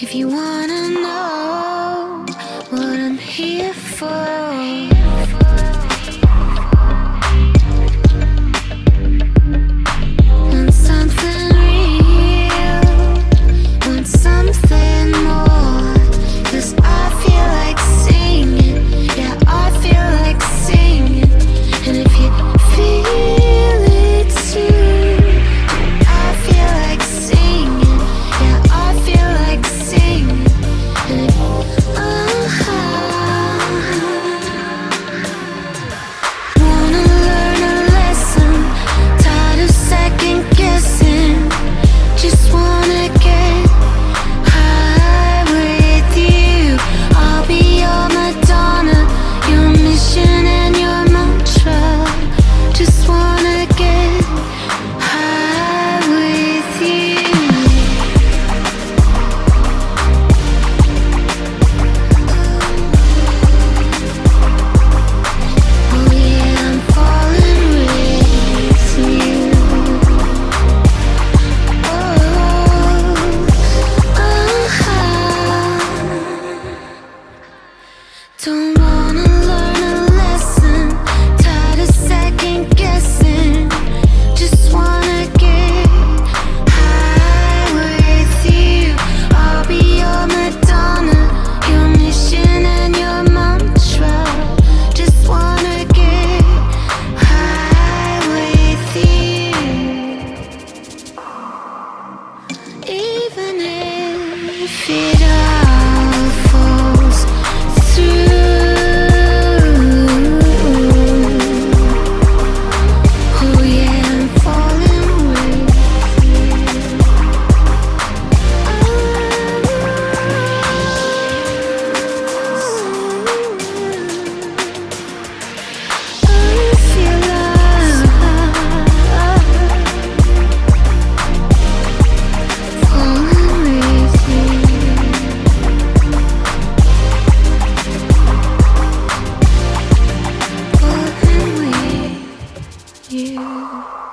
If you wanna know what I'm here for. feel you.